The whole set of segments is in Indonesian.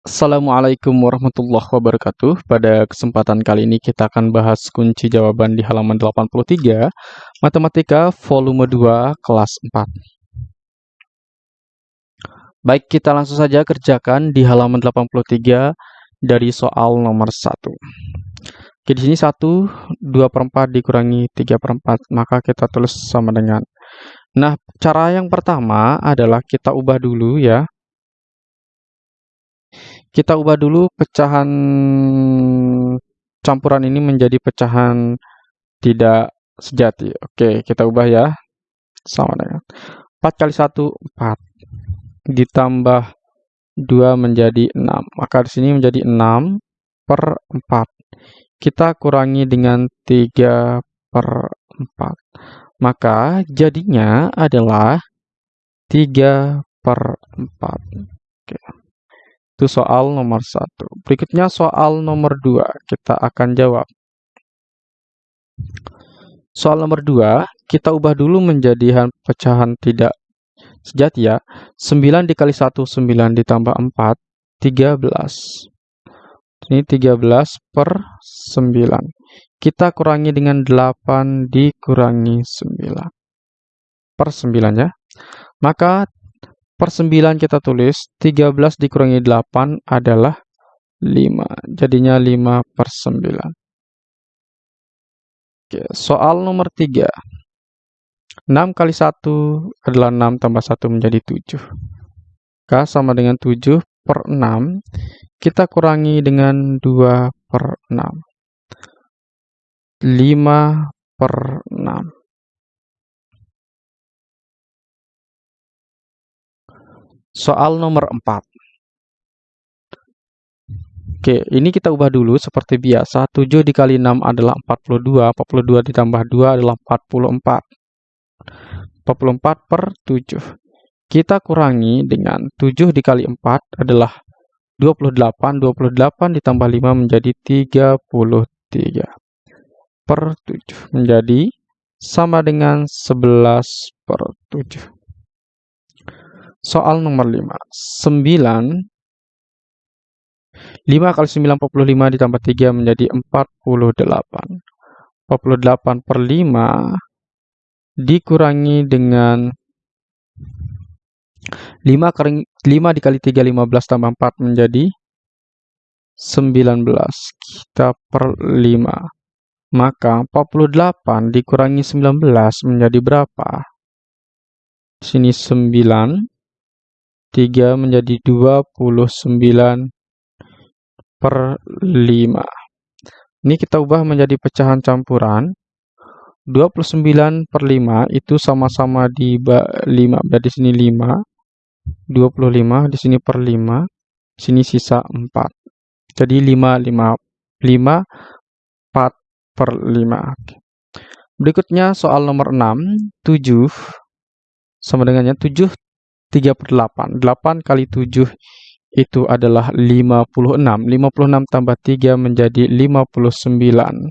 Assalamualaikum warahmatullahi wabarakatuh. Pada kesempatan kali ini kita akan bahas kunci jawaban di halaman 83, Matematika volume 2 kelas 4. Baik, kita langsung saja kerjakan di halaman 83 dari soal nomor 1. Oke, di sini 1, 2 per 4 dikurangi 3 per 4, maka kita tulis sama dengan. Nah, cara yang pertama adalah kita ubah dulu ya kita ubah dulu pecahan campuran ini menjadi pecahan tidak sejati. Oke, kita ubah ya. Sama dengan 4 kali 1, 4. Ditambah 2 menjadi 6. Maka di sini menjadi 6 per 4. Kita kurangi dengan 3 per 4. Maka jadinya adalah 3 per 4. Oke. Itu soal nomor satu. Berikutnya soal nomor dua. Kita akan jawab. Soal nomor dua, kita ubah dulu menjadi pecahan tidak sejati ya. 9 dikali 1, 9 ditambah 4, 13. Ini 13 per 9. Kita kurangi dengan 8 dikurangi 9. Per 9 ya. Maka per 9 kita tulis 13 dikurangi 8 adalah 5. Jadinya 5 per 9. Oke, soal nomor 3. 6 kali 1 adalah 6 tambah 1 menjadi 7. K sama dengan 7 per 6. Kita kurangi dengan 2 per 6. 5 per 6. Soal nomor 4. Oke, ini kita ubah dulu seperti biasa. 7 dikali 6 adalah 42. 42 ditambah 2 adalah 44. 44 per 7. Kita kurangi dengan 7 dikali 4 adalah 28. 28 ditambah 5 menjadi 33. Per 7. Menjadi sama dengan 11 per 7. Soal nomor 5. 9 5 kali 9 45 ditambah 3 menjadi 48. 48 per 5 dikurangi dengan 5 kali 5 dikali 3 15 tambah 4 menjadi 19. Kita per 5. Maka 48 dikurangi 19 menjadi berapa? Sini 9 3 menjadi 29 per 5. Ini kita ubah menjadi pecahan campuran. 29 per 5 itu sama-sama di 5. Berarti di sini 5. 25 di sini per 5. Sini sisa 4. Jadi 5, 5, 5, 4 per 5. Berikutnya soal nomor 6. 7 sama dengannya 7 3 per 8. 8 kali 7 itu adalah 56. 56 tambah 3 menjadi 59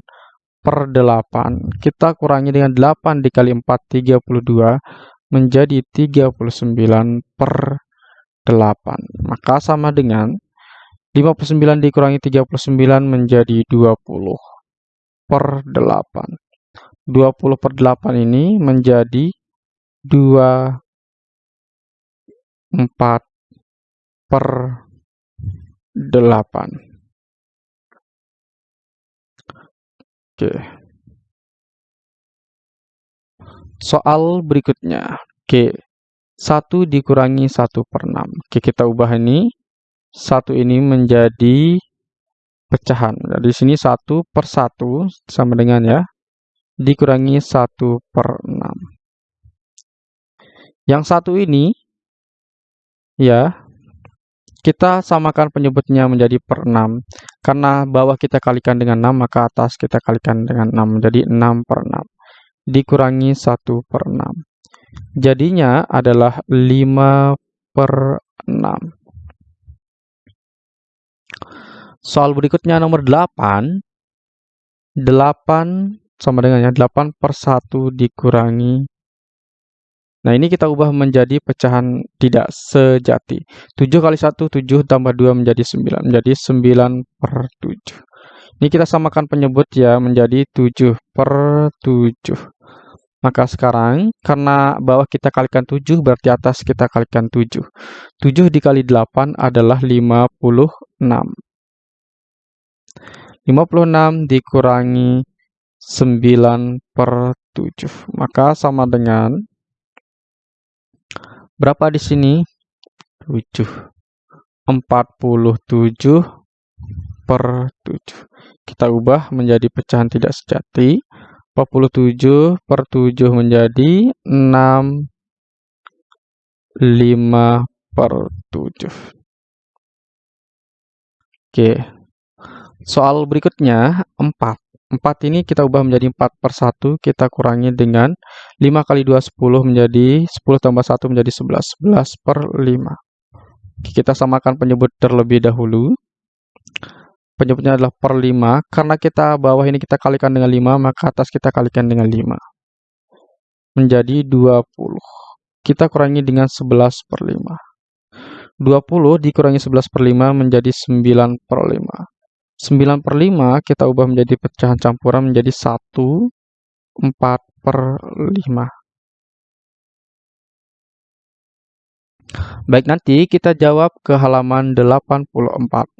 per 8. Kita kurangi dengan 8 dikali 4, 32 menjadi 39 per 8. Maka sama dengan 59 dikurangi 39 menjadi 20 per 8. 20 per 8 ini menjadi 2 4 per 8. Oke. Soal berikutnya. Oke. 1 dikurangi 1 per 6. Oke, kita ubah ini. 1 ini menjadi pecahan. Di sini 1 per 1 sama dengan ya. Dikurangi 1 per 6. Yang satu ini ya kita samakan penyebutnya menjadi per 6 karena bawah kita kalikan dengan 6 maka atas kita kalikan dengan 6 menjadi 6 per 6 dikurangi 1 per 6 jadinya adalah 5 per 6 soal berikutnya nomor 8 8 sama dengan ya 8 per 1 dikurangi Nah, ini kita ubah menjadi pecahan tidak sejati. 7 kali 1, 7 tambah 2 menjadi 9. Menjadi 9 per 7. Ini kita samakan penyebut ya menjadi 7 per 7. Maka sekarang, karena bawah kita kalikan 7, berarti atas kita kalikan 7. 7 dikali 8 adalah 56. 56 dikurangi 9 per 7. Maka sama dengan Berapa di sini? 7. 47 per 7. Kita ubah menjadi pecahan tidak sejati. 47 per 7 menjadi 6 5 per 7. Oke. Soal berikutnya 4. 4 ini kita ubah menjadi 4 per 1, kita kurangi dengan 5 kali 2, 10 menjadi 10 tambah 1 menjadi 11, 11 per 5. Kita samakan penyebut terlebih dahulu. Penyebutnya adalah per 5, karena kita bawah ini kita kalikan dengan 5, maka atas kita kalikan dengan 5. Menjadi 20. Kita kurangi dengan 11 per 5. 20 dikurangi 11 per 5 menjadi 9 per 5. 9 per 5 kita ubah menjadi pecahan campuran menjadi 1, 4 per 5. Baik, nanti kita jawab ke halaman 84.